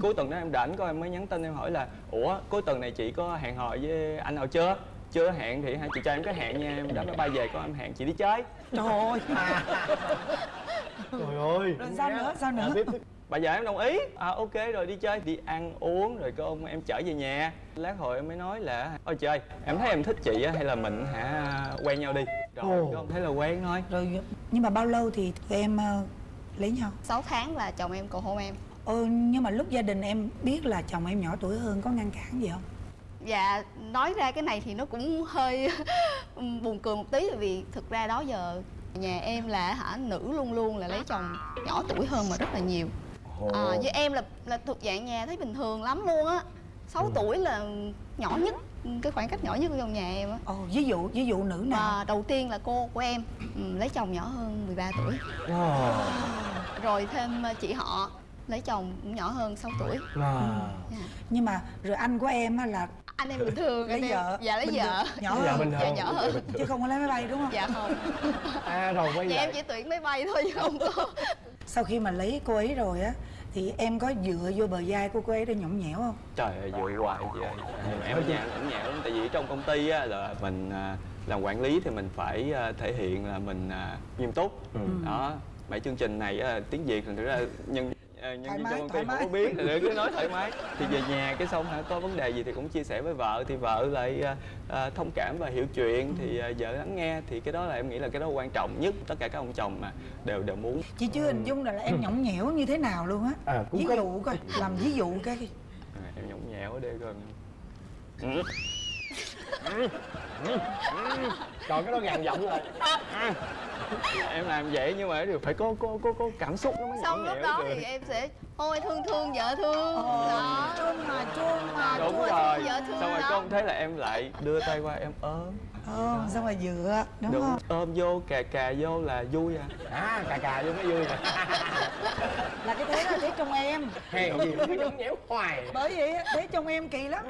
Cuối tuần đó em rảnh có em mới nhắn tin em hỏi là ủa cuối tuần này chị có hẹn hò với anh nào chưa chưa hẹn thì hai chị cho em cái hẹn nha em đã máy bay về có em hẹn chị đi chơi. Trời ơi. Trời ơi. Rồi sao nữa sao nữa? À, bây giờ em đồng ý. À ok rồi đi chơi đi ăn uống rồi có ông em chở về nhà. Lát hồi em mới nói là ôi trời em thấy em thích chị á hay là mình hả quen nhau đi? Rồi Ồ. có ông thấy là quen thôi. Rồi nhưng mà bao lâu thì tụi em ờ, lấy nhau? 6 tháng là chồng em cầu hôn em. Ừ, nhưng mà lúc gia đình em biết là chồng em nhỏ tuổi hơn có ngăn cản gì không Dạ nói ra cái này thì nó cũng hơi buồn cười một tí Tại vì thực ra đó giờ nhà em là hả nữ luôn luôn là lấy chồng nhỏ tuổi hơn mà rất là nhiều. À, với em là là thuộc dạng nhà thấy bình thường lắm luôn á. 6 tuổi là nhỏ nhất cái khoảng cách nhỏ nhất trong nhà em á. Ồ ví dụ ví dụ nữ nào? Và đầu tiên là cô của em ừ, lấy chồng nhỏ hơn 13 tuổi. Rồi thêm ờ, chị họ lấy chồng cũng nhỏ hơn 6 tuổi. À. Dạ. nhưng mà rồi anh của em á là anh em bình thường lấy anh em- vợ. Dạ lấy bình vợ. nhỏ Dạ, hơn. bình dạ thường. nhỏ hơn. Chứ không có lấy máy bay đúng không? Dạ không. À rồi quay dạ lại. em chỉ tuyển máy bay thôi chứ không có sau khi mà lấy cô ấy rồi á thì em có dựa vô bờ vai của cô ấy để nhõng nhẽo không? Trời ơi dội hoài chị ơi em ở nhà cũng nhẹ lắm tại vì trong công ty á là mình à, làm quản lý thì mình phải à, thể hiện là mình à, nghiêm túc. Ừ. đó mấy chương trình này á, tiếng việt thì thực ra nhân à, nhân Thoải mái, trong công ty thoải không mái. biết thì để cứ nói thoải mái thì về nhà cái xong hả có vấn đề gì thì cũng chia sẻ với vợ thì vợ lại à, à, thông cảm và hiểu chuyện thì à, vợ lắng nghe thì cái đó là em nghĩ là cái đó quan trọng nhất tất cả các ông chồng mà đều đều muốn. Chị chưa hình dung là, là em nhõng nhẽo như thế nào luôn á. À, cũng ví dụ coi làm ví dụ cái à, em nhõng nhẽo ở đây coi còn cái đó gằn giọng rồi. Em làm vậy nhưng mà đều phải có có có có cảm xúc nó mới xong lúc đó được. thì em sẽ ôi thương thương vợ thương. Đó. chuông mà chuông mà đúng chuông rồi. vợ thương xong rồi ông thấy là em lại đưa tay qua em ôm. Ờ, xong rồi dựa đúng, đúng không? ôm vô cà cà vô là vui à. À cà cà vô mới vui nè là cái thế là thế trong em. Hèn gì cứ nhõng nhẽo hoài. Bởi vậy thế trong em kỳ lắm.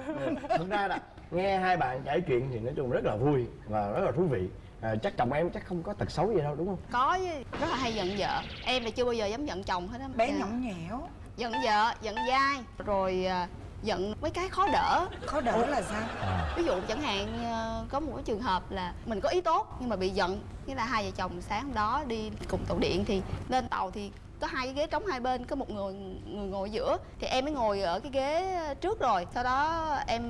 Thực ra là nghe hai bạn kể chuyện thì nói chung rất là vui và rất là thú vị. À, chắc chồng em chắc không có tật xấu gì đâu đúng không? Có chứ. Rất là hay giận vợ. Em là chưa bao giờ dám giận chồng hết á. Bé Dạ. nhõng nhẽo giận vợ giận dai. Rồi à, giận mấy cái khó đỡ. Khó đỡ là sao? Ví dụ chẳng hạn ờ, có một cái trường hợp là mình có ý tốt nhưng mà bị giận. Nghĩa là hai vợ chồng sáng hôm đó đi cùng tàu điện thì lên tàu thì có hai cái ghế trống hai bên có một người người ngồi giữa thì em mới ngồi ở cái ghế trước rồi. Sau đó em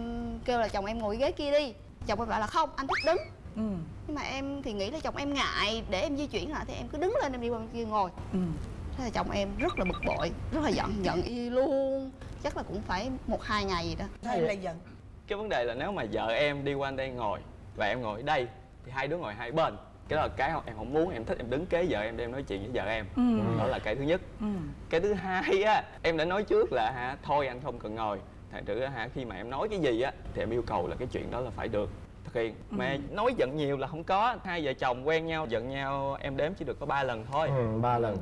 kêu là chồng em ngồi cái ghế kia đi. Chồng em bảo là không anh thích đứng. Ừ. Nhưng mà em thì nghĩ là chồng em ngại để em di chuyển lại thì em cứ đứng lên em đi qua bên kia ngồi. Ừ. Thế là chồng em rất là bực bội rất là giận giận y luôn. Chắc là cũng phải một hai ngày gì đó. Em lại giận? Cái vấn đề là nếu mà vợ em đi qua đây ngồi và em ngồi đây thì hai đứa ngồi hai bên cái đó là cái em không muốn em thích em đứng kế vợ em để em nói chuyện với vợ em. Ừ. Đó là cái thứ nhất. Ừ. Cái thứ hai á em đã nói trước là hả thôi anh không cần ngồi. Thành thử á, hả khi mà em nói cái gì á thì em yêu cầu là cái chuyện đó là phải được thực hiện. Mà nói giận nhiều là không có. Hai vợ chồng quen nhau giận nhau em đếm chỉ được có ba lần thôi. Ừ, ba lần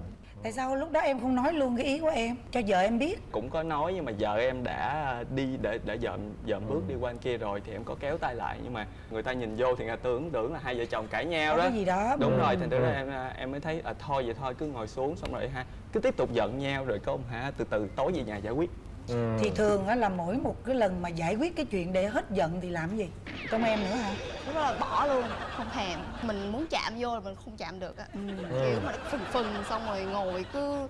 tại sao lúc đó em không nói luôn cái ý của em? Cho vợ em biết. Cũng có nói nhưng mà vợ em đã đi để để dợm dợm bước Ừ. đi qua bên kia rồi thì em có kéo tay lại. Nhưng mà người ta nhìn vô thì người ta tưởng tưởng là hai vợ chồng cãi nhau có đó. cái gì đó. Đúng Ừ. rồi thành ra Ừ. em em mới thấy à, thôi vậy thôi cứ ngồi xuống xong rồi ha cứ tiếp tục giận nhau. Rồi có ông hả từ từ tối về nhà giải quyết ừ. thì thường á là mỗi một cái lần mà giải quyết cái chuyện để hết giận thì làm cái gì? Trong em nữa hả? Đó là bỏ luôn không thèm. Mình muốn chạm vô là mình không chạm được á. Kiểu mà phừng phừng xong rồi ngồi cứ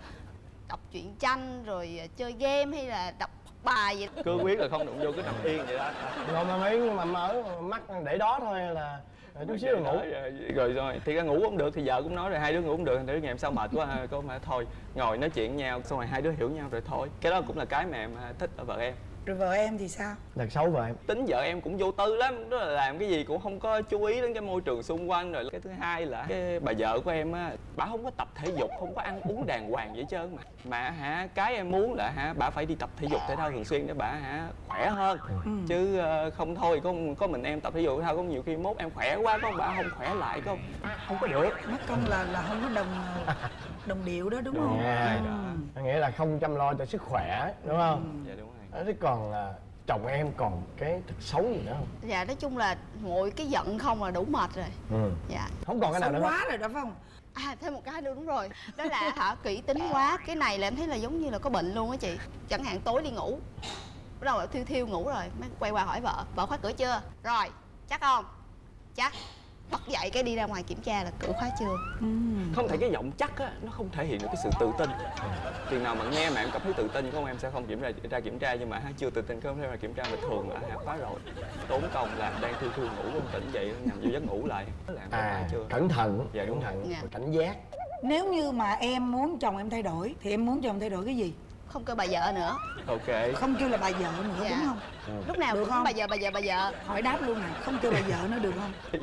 đọc truyện tranh rồi à, chơi game hay là đọc bài gì. Đó. cứ quyết là không đụng vô cứ nằm yên vậy đó. Rồi mà mấy mà mở mắt để đó thôi là chút xíu là ngủ. rồi, rồi rồi. Thì ra ngủ không được thì vợ cũng nói rồi hai đứa ngủ không được thử ngày hôm sau mệt quá ha, cô mà thôi ngồi nói chuyện nhau xong rồi hai đứa hiểu nhau rồi thôi. Cái đó cũng là cái mà em à, thích ở vợ em rồi vợ em thì sao? Tật xấu vợ em. Tính vợ em cũng vô tư lắm đó là làm cái gì cũng không có chú ý đến cái môi trường xung quanh rồi cái thứ hai là cái bà vợ của em á bà không có tập thể dục không có ăn uống đàng hoàng vậy hết trơn mà. Mà hả cái em muốn là hả bà phải đi tập thể dục thể thao thường xuyên để bà hả khỏe hơn. Chứ ờ, không thôi có có mình em tập thể dục thể thao có nhiều khi mốt em khỏe quá có bà không khỏe lại có không có được. Mất công là là không có đồng đồng điệu đó đúng không? Rồi. Ừ. nghĩa là không chăm lo cho sức khỏe đúng không? Dạ đúng Đó, thế còn là chồng em còn cái tật xấu gì nữa không? Dạ nói chung là ngồi cái giận không là đủ mệt rồi. Ừ. dạ. Không còn cái nào nữa. hết quá rồi đó phải không? À thêm một cái nữa đúng rồi. Đó là hả kỹ tính quá. Cái này là em thấy là giống như là có bệnh luôn á chị. Chẳng hạn tối đi ngủ. Bắt đầu là thiêu thiêu ngủ rồi mới quay qua hỏi vợ. Vợ khóa cửa chưa? Rồi chắc không? Chắc bật dậy cái đi ra ngoài kiểm tra là cửa khóa chưa. Không thể cái giọng chắc á nó không thể hiện được cái sự tự tin. Chừng nào mà nghe mà em cảm thấy tự tin không em sẽ không kiểm tra ra kiểm tra nhưng mà ha chưa tự tin không thể mà kiểm tra mà thường là hạ khóa rồi. Tốn công là đang thư thư ngủ không tỉnh dậy nằm vô giấc ngủ lại. Làm cái à chưa? cẩn thận. Dạ, đúng cẩn thận. Dạ. cảnh giác. Nếu như mà em muốn chồng em thay đổi thì em muốn chồng thay đổi cái gì không kêu bà vợ nữa. Ok. Không kêu là bà vợ nữa Dạ. đúng không? Lúc nào Được cũng không? bà vợ bà vợ bà vợ. Hỏi đáp luôn nè không kêu bà vợ nữa được không?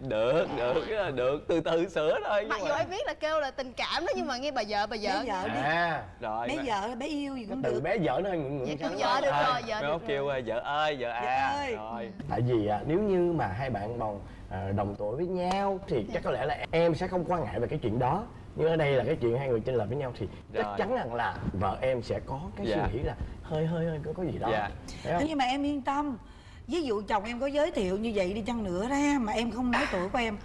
Được được cái là được. Từ từ sửa thôi mặc dù mà em biết là kêu là tình cảm đó nhưng mà nghe bà vợ bà vợ. Bé vợ đi. À rồi bé vợ bé yêu gì cũng từ được. bé vợ nó hơi ngượng ngượng Dạ, vợ được rồi vợ được kêu rồi. à, vợ ơi vợ à rồi. Tại vì à, nếu như mà hai bạn bồng à, đồng tuổi với nhau thì chắc có lẽ là em sẽ không quan ngại về cái chuyện đó nhưng ở đây là cái chuyện hai người chênh lệch với nhau thì chắc chắn rằng là vợ em sẽ có cái Dạ. suy nghĩ là hơi hơi hơi có, có gì đó. Dạ. Thế nhưng mà em yên tâm ví dụ chồng em có giới thiệu như vậy đi chăng nữa ra mà em không nói tuổi của em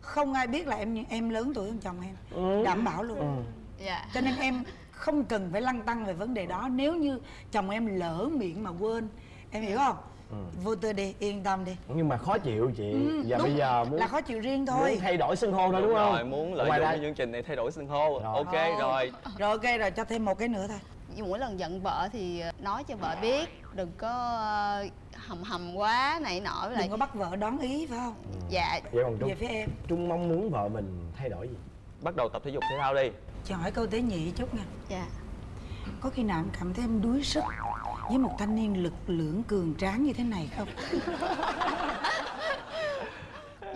không ai biết là em em lớn tuổi hơn chồng em. Ừ. đảm bảo luôn. Dạ. Cho nên em không cần phải lăn tăng về vấn đề đó. Nếu như chồng em lỡ miệng mà quên em hiểu không vô tư đi yên tâm đi. Nhưng mà khó chịu chị. Ừ, và đúng, bây giờ muốn là khó chịu riêng muốn thôi thay đổi xưng hô thôi đúng không? Rồi muốn lợi dụng cái chương trình này thay đổi xưng hô. Rồi. ok Thôi. rồi. Rồi ok rồi cho thêm một cái nữa thôi. Nhưng mỗi lần giận vợ thì nói cho vợ biết đừng có ờ, hầm hầm quá này nọ với lại đừng có bắt vợ đón ý phải không? Dạ. Vậy còn trung về phía em. Trung mong muốn vợ mình thay đổi gì? Bắt đầu tập thể dục thể thao đi. Cho hỏi câu tế nhị chút nha. Dạ. Có khi nào em cảm thấy em đuối sức với một thanh niên lực lượng cường tráng như thế này không?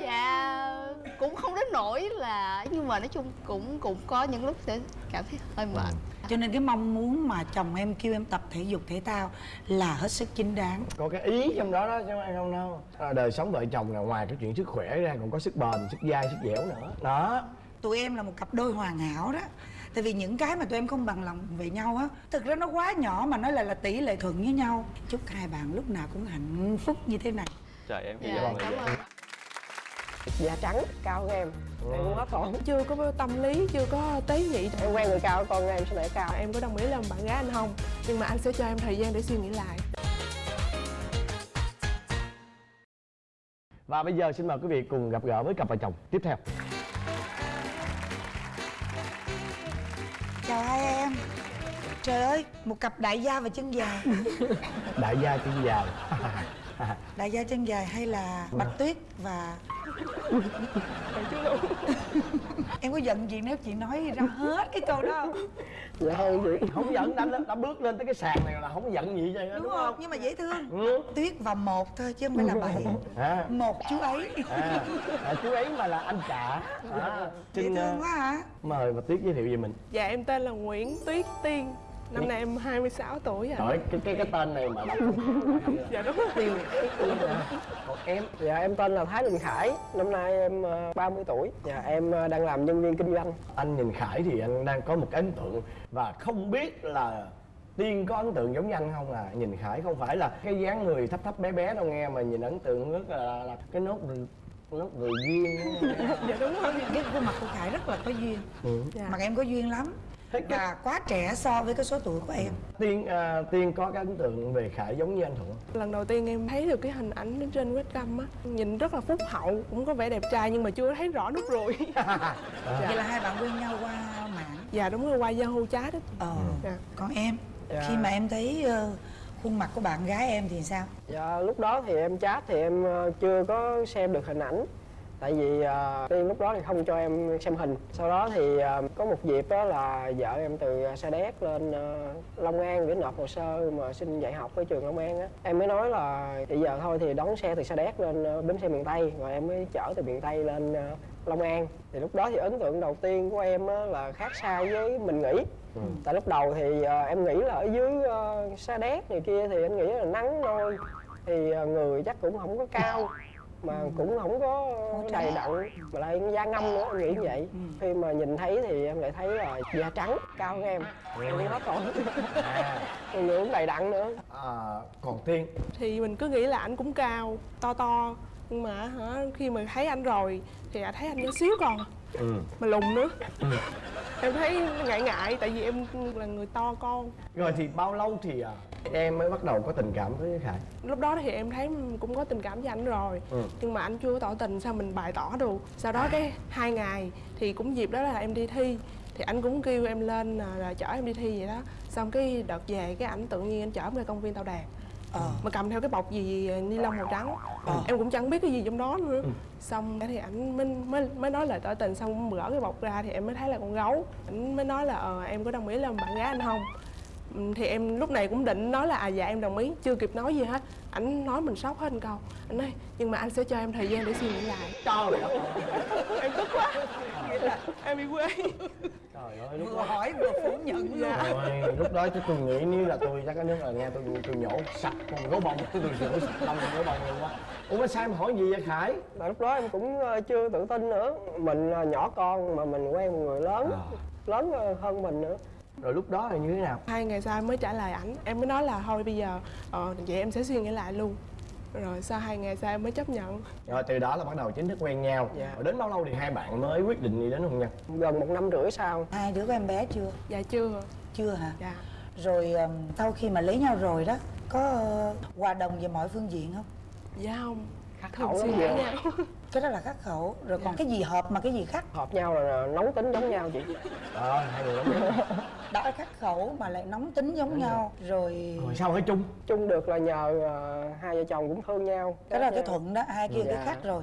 Dạ cũng không đến nỗi là nhưng mà nói chung cũng cũng có những lúc sẽ cảm thấy hơi mệt. Cho nên cái mong muốn mà chồng em kêu em tập thể dục thể thao là hết sức chính đáng. Có cái ý trong đó đó chứ không ai không đâu. À, đời sống vợ chồng là ngoài cái chuyện sức khỏe ra còn có sức bền sức dai sức dẻo nữa. Đó. Tụi em là một cặp đôi hoàn hảo đó tại vì những cái mà tụi em không bằng lòng về nhau á thực ra nó quá nhỏ mà nó lại là tỷ lệ thuận với nhau. Chúc hai bạn lúc nào cũng hạnh phúc như thế này. Trời em hy dạ vọng là cảm vậy da trắng cao hơn em em cũng hết hồn chưa có tâm lý chưa có tế nhị. Em quen người cao con em sẽ để cao. Em có đồng ý làm bạn gái anh không? Nhưng mà anh sẽ cho em thời gian để suy nghĩ lại. Và bây giờ xin mời quý vị cùng gặp gỡ với cặp vợ chồng. Tiếp theo trời ơi một cặp đại gia và chân dài. Đại gia chân dài. Đại gia chân dài hay là bạch tuyết và em có giận gì nếu chị nói ra hết cái câu đó không? Dạ hơn chị không giận đã, đã bước lên tới cái sàn này là không giận gì vậy đúng, đúng, không không? nhưng mà dễ thương. Ừ. tuyết và một thôi chứ không phải là bảy à, một chú ấy. À, à, chú ấy mà là anh cả à, dễ thương quá hả? mời bà tuyết giới thiệu về mình. Dạ em tên là Nguyễn Tuyết Tiên năm nay em 26 tuổi rồi Trời cái cái cái tên này mà đọc dạ đúng rồi. Còn em dạ em tên là thái đình khải. Năm nay em ờ, 30 tuổi. Dạ em ờ, đang làm nhân viên kinh doanh. Anh nhìn khải thì anh đang có một cái ấn tượng và không biết là tiên có ấn tượng giống như anh không à? Nhìn khải không phải là cái dáng người thấp thấp bé bé đâu nghe mà nhìn ấn tượng rất là, là cái nốt nốt ruồi duyên. Dạ đúng rồi. Cái khuôn mặt của khải rất là có duyên. Ừ. dạ. mặt em có duyên lắm và quá trẻ so với cái số tuổi của em. Tiên à, tiên có cái ấn tượng về khải giống như anh thuận lần đầu tiên em thấy được cái hình ảnh trên webcam á nhìn rất là phúc hậu cũng có vẻ đẹp trai nhưng mà chưa thấy rõ nút ruồi vậy là hai bạn quen nhau qua mạng? Dạ đúng rồi qua Yahoo chat đó ờ dạ. còn em? Dạ. khi mà em thấy ờ, khuôn mặt của bạn gái em thì sao? Dạ lúc đó thì em chat thì em ờ, chưa có xem được hình ảnh tại vì ờ, tiên lúc đó thì không cho em xem hình. Sau đó thì ờ, có một dịp đó là vợ em từ sa đéc lên ờ, long an để nộp hồ sơ mà xin dạy học ở trường long an á. Em mới nói là bây giờ thôi thì đón xe từ sa đéc lên bến xe miền tây. Rồi em mới chở từ miền tây lên long an. Thì lúc đó thì ấn tượng đầu tiên của em á, là khác xa với mình nghĩ. Tại lúc đầu thì ờ, em nghĩ là ở dưới ờ, sa đéc này kia thì anh nghĩ là nắng nôi thì ờ, người chắc cũng không có cao mà cũng không có đầy đặn mà lại da ngâm nữa em nghĩ như vậy. Khi mà nhìn thấy thì em lại thấy là da trắng cao hơn em. Em hết rồi. À, người cũng đầy đặn nữa. À, còn tiên? Thì mình cứ nghĩ là anh cũng cao to to. Nhưng mà hả khi mà thấy anh rồi thì thấy anh nhỏ xíu còn. Ừ. mà lùn nữa. Em thấy ngại ngại tại vì em là người to con. Rồi thì bao lâu thì à, em mới bắt đầu có tình cảm với khải. Lúc đó thì em thấy cũng có tình cảm với anh rồi. Ừ. nhưng mà anh chưa có tỏ tình sao mình bày tỏ được? Sau đó cái hai ngày thì cũng dịp đó là em đi thi. Thì anh cũng kêu em lên là, chở em đi thi vậy đó. Xong cái đợt về cái ảnh tự nhiên anh chở em ra công viên tàu đàn. Ờ. Mà cầm theo cái bọc gì ni lông màu trắng. Em cũng chẳng biết cái gì trong đó nữa. Xong thì ảnh mới, mới mới nói lời tỏ tình. Xong gỡ cái bọc ra thì em mới thấy là con gấu. Ảnh mới nói là ờ em có đồng ý làm bạn gái anh không? Ừ, thì em lúc này cũng định nói là à dạ em đồng ý. Chưa kịp nói gì hết. Ảnh nói mình sốc hết một câu. Anh nói nhưng mà anh sẽ cho em thời gian để suy nghĩ lại. Trời ơi em tức quá. Nghĩa là em bị quê. Trời ơi lúc vừa đó hỏi vừa phủ nhận luôn. Dạ. Ôi, lúc đó chứ tôi nghĩ nếu là tôi chắc cái nước là nghe tôi tôi nhổ sạch con gấu bông tôi tôi nhổ sạch lông con gấu bông luôn quá ủa sao em hỏi gì vậy khải? Mà lúc đó em cũng ờ, chưa tự tin nữa. Mình là nhỏ con mà mình quen một người lớn À. lớn hơn mình nữa rồi lúc đó là như thế nào? Hai ngày sau em mới trả lời ảnh. Em mới nói là thôi bây giờ ờ, vậy em sẽ suy nghĩ lại luôn. Rồi sau hai ngày sau em mới chấp nhận. Rồi từ đó là bắt đầu chính thức quen nhau. Dạ. rồi đến bao lâu thì hai bạn mới quyết định đi đến hôn nhân? Gần một năm rưỡi sau. Hai đứa có em bé chưa? Dạ chưa. Chưa hả? Dạ. Rồi ừm, sau khi mà lấy nhau rồi đó có ờ, hòa đồng về mọi phương diện không? Dạ không. Khắc khẩu lắm nhau cái đó là khắc khẩu rồi còn cái gì hợp mà cái gì khác hợp nhau là nóng tính giống nhau chị. Ờ hai người lắm đã khắc khẩu mà lại nóng tính giống nhau rồi. rồi sao ở chung chung được là nhờ ờ, hai vợ chồng cũng thương nhau. Cái đó là cái nhau. thuận đó hai kia cái Dạ. khác rồi.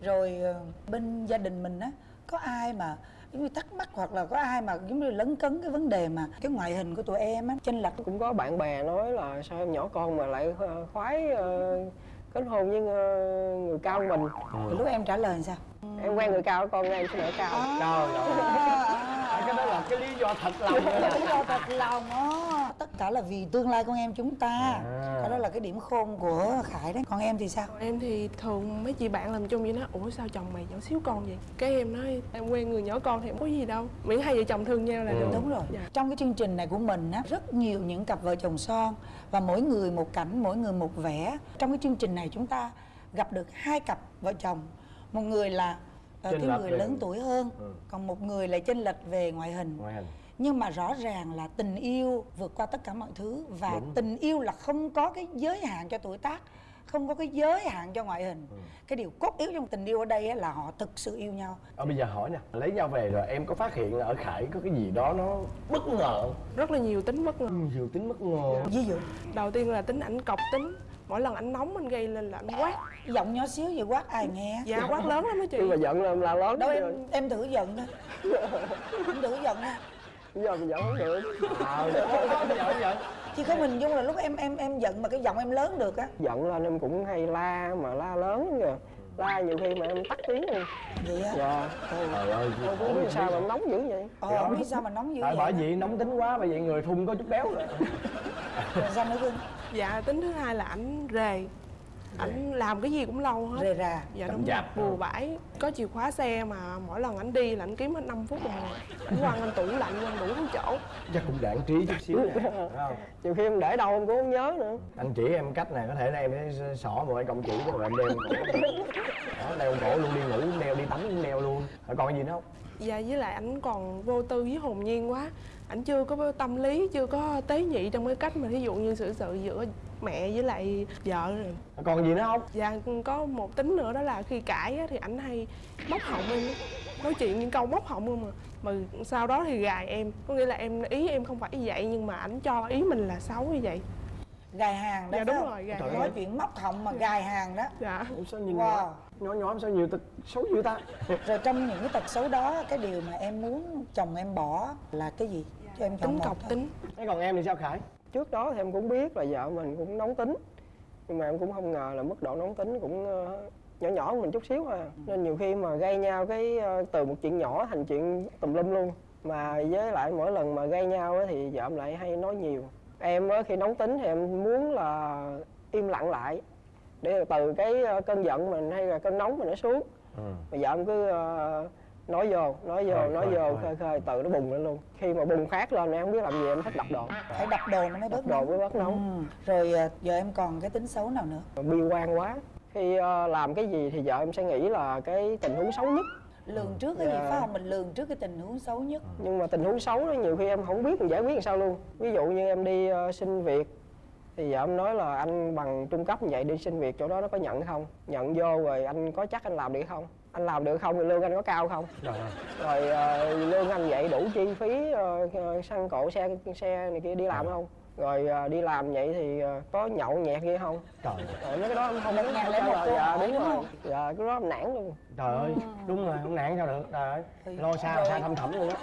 Rồi ờ, bên gia đình mình á có ai mà giống như thắc mắc hoặc là có ai mà giống như lấn cấn cái vấn đề mà cái ngoại hình của tụi em á chênh lệch? Cũng có bạn bè nói là sao em nhỏ con mà lại ờ, khoái ờ, kết hôn với ờ, người cao hơn mình. Thì lúc em trả lời sao? Em quen người cao con em sẽ nở cao. Trời ơi. Cái đó là cái lý do thật lòng rồi lý do thật lòng á tất cả là vì tương lai con em chúng ta. À. cái đó là cái điểm khôn của khải đấy. Còn em thì sao? Em thì thường mấy chị bạn làm chung vậy nói ủa sao chồng mày nhỏ xíu con vậy? Cái em nói em quen người nhỏ con thì không có gì đâu. Miễn hai vợ chồng thương nhau là được. Đúng rồi. Dạ. trong cái chương trình này của mình á rất nhiều những cặp vợ chồng son và mỗi người một cảnh mỗi người một vẻ. Trong cái chương trình này chúng ta gặp được hai cặp vợ chồng. Một người là Chênh cái người lớn tuổi hơn Ừ. còn một người lại chênh lệch về ngoại hình. Ngoại hình nhưng mà rõ ràng là tình yêu vượt qua tất cả mọi thứ và Đúng. tình yêu là không có cái giới hạn cho tuổi tác không có cái giới hạn cho ngoại hình. Ừ. cái điều cốt yếu trong tình yêu ở đây á là họ thực sự yêu nhau. Ờ bây giờ hỏi nè lấy nhau về rồi em có phát hiện là ở khải có cái gì đó nó bất ngờ rất là nhiều tính bất ngờ. Nhiều tính bất ngờ. Ví dụ đầu tiên là tính ảnh cọc tính. Mỗi lần ảnh nóng anh gây lên là ảnh quát. Giọng nhỏ xíu vậy quát ai nghe? Dạ quát lớn lắm á chị. Nhưng mà giận là là lớn đâu rồi. em em thử giận thôi em thử giận thôi giờ mình giận không được. Ờ bây giờ chứ không hình dung là lúc em em em giận mà cái giọng em lớn được á. Giận lên em cũng hay la mà la lớn kìa. La nhiều khi mà em tắt tiếng luôn. Vậy á? Dạ. Trời ơi em cũng biết sao mà em nóng dữ vậy. Ờ không biết sao mà nóng dữ tại vậy. bởi vì nóng tính quá bởi vậy người thun có chút béo rồi. Rồi sao nữa cưng dạ tính thứ hai là ảnh rề ảnh làm cái gì cũng lâu hết. Rề rà dạ đúng rồi. Bừa bãi. Có chìa khóa xe mà mỗi lần ảnh đi là ảnh kiếm hết 5 phút đồng hồ. Ảnh quăng anh tủ lạnh quăng đủ chỗ. Chắc cũng đạn trí chút xíu nè. Nhiều khi em để đâu em cũng không nhớ nữa. Anh chỉ em cách này có thể là em sẽ xỏ một cái công chỉ rồi em đeo cổ. Đó đeo cổ luôn đi ngủ đeo đi tắm cũng đeo luôn. Rồi còn gì nữa không? Dạ với lại ảnh còn vô tư với hồn nhiên quá ảnh chưa có tâm lý chưa có tế nhị trong cái cách mà ví dụ như xử sự giữa mẹ với lại vợ rồi. Còn gì nữa không? Dạ có một tính nữa đó là khi cãi á, thì ảnh hay móc họng em á. nói chuyện những câu móc họng không mà. Mà sau đó thì gài em. Có nghĩa là em ý em không phải như vậy nhưng mà ảnh cho ý mình là xấu như vậy. Gài hàng đó Dạ, đúng không? rồi, gài nói chuyện móc họng mà gài hàng đó. Dạ. Ủa sao nhìn Wow. nhỏ nhỏ nhỏ sao nhiều tật xấu dữ ta? Rồi trong những cái tật xấu đó cái điều mà em muốn chồng em bỏ là cái gì cho em tính cọc tính. Thế còn em thì sao khải? Trước đó thì em cũng biết là vợ mình cũng nóng tính. Nhưng mà em cũng không ngờ là mức độ nóng tính cũng ờ, nhỏ nhỏ hơn mình chút xíu à. Nên nhiều khi mà gây nhau cái ờ, từ một chuyện nhỏ thành chuyện tùm lum luôn. Mà với lại mỗi lần mà gây nhau á thì vợ em lại hay nói nhiều. Em á khi nóng tính thì em muốn là im lặng lại. Để từ cái ờ, cơn giận mình hay là cơn nóng mình nó xuống. Mà vợ em cứ nói vô nói vô Khơi, nói khơi, vô khơi. khơi khơi từ nó bùng lên luôn. Khi mà bùng phát lên em không biết làm gì em thích đập đồ. Phải đập đồ nó mới bớt đồ mới bớt nóng. Ừ. rồi à, giờ em còn cái tính xấu nào nữa? Bi quan quá. Khi ờ, làm cái gì thì vợ em sẽ nghĩ là cái tình huống xấu nhất. Lường trước cái gì Dạ. phải không? Mình lường trước cái tình huống xấu nhất. Nhưng mà tình huống xấu đó nhiều khi em không biết mình giải quyết làm sao luôn. Ví dụ như em đi ờ, xin việc thì vợ em nói là anh bằng trung cấp như vậy đi xin việc chỗ đó nó có nhận không? Nhận vô rồi anh có chắc anh làm được không anh làm được không? Thì lương anh có cao không? Ơi. rồi ờ, lương anh vậy đủ chi phí ờ, xăng cộ xe xe này kia đi làm không? Rồi ờ, đi làm vậy thì ờ, có nhậu nhẹt kia không? Trời. Rồi mấy cái đó không muốn trả lại một câu dạ đúng đúng rồi. Dạ cái đó em nản luôn. Trời ơi, đúng rồi, không nản sao được, trời ơi Lo xa, xa thâm thẳm luôn á.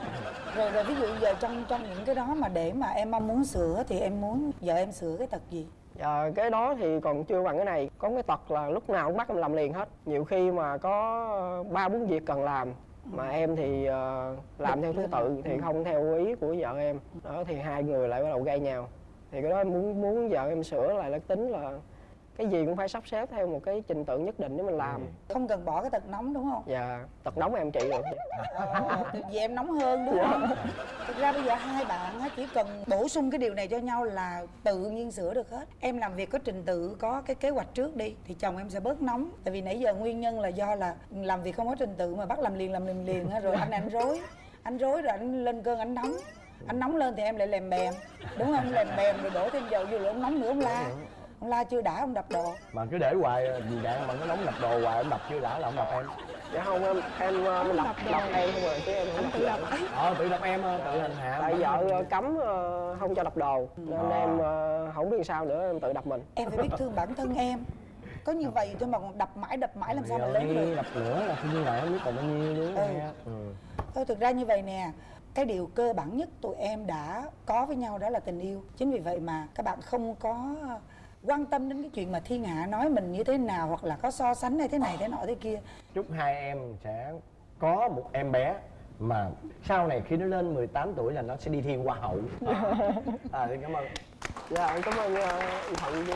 Rồi rồi ví dụ giờ trong trong những cái đó mà để mà em mong muốn sửa thì em muốn vợ em sửa cái tật gì Dạ, cái đó thì còn chưa bằng cái này. Có cái tật là lúc nào cũng bắt em làm liền hết. Nhiều khi mà có ờ, ba bốn việc cần làm mà em thì ờ, làm theo thứ tự thì không theo ý của vợ em. Đó thì hai người lại bắt đầu gây nhau. Thì cái đó em muốn muốn vợ em sửa lại là tính là cái gì cũng phải sắp xếp theo một cái trình tự nhất định để mình làm. Không cần bỏ cái tật nóng đúng không? Và tật nóng em trị được Ờ, vì em nóng hơn đúng không? Thực ra bây giờ hai bạn chỉ cần bổ sung cái điều này cho nhau là tự nhiên sửa được hết. Em làm việc có trình tự có cái kế hoạch trước đi thì chồng em sẽ bớt nóng. Tại vì nãy giờ nguyên nhân là do là làm việc không có trình tự mà bắt làm liền làm liền liền rồi anh anh rối. Anh rối rồi anh lên cơn anh nóng. Anh nóng lên thì em lại lèm bèm đúng không? Lèm bèm rồi đổ thêm dầu vô rồi ông nóng nữa ông la ông la chưa đã ông đập đồ. Mà cứ để hoài, vì đạn mà nó nóng đập đồ hoài, em đập chưa đã là không đập em. Dạ không em em ờ, đập đập em không rồi chứ em không đập vợ. Ờ, tự đập em, ờ, tự hành hạ tại vợ ờ, cấm không cho đập đồ. Nên À. em không biết sao nữa em tự đập mình. Em phải biết thương bản thân em. Có như vậy thôi mà còn đập mãi đập mãi làm sao mà lớn ơi, được? Đập nữa là như vậy không biết còn bao nhiêu nữa. Ừ. nghe ừ. Thôi thực ra như vậy nè cái điều cơ bản nhất tụi em đã có với nhau đó là tình yêu. Chính vì vậy mà các bạn không có quan tâm đến cái chuyện mà thiên hạ nói mình như thế nào hoặc là có so sánh hay thế này thế nọ thế kia. Chúc hai em sẽ có một em bé mà sau này khi nó lên 18 tuổi là nó sẽ đi thi hoa hậu. À, thì cảm ơn. Dạ cảm ơn uh, thuận với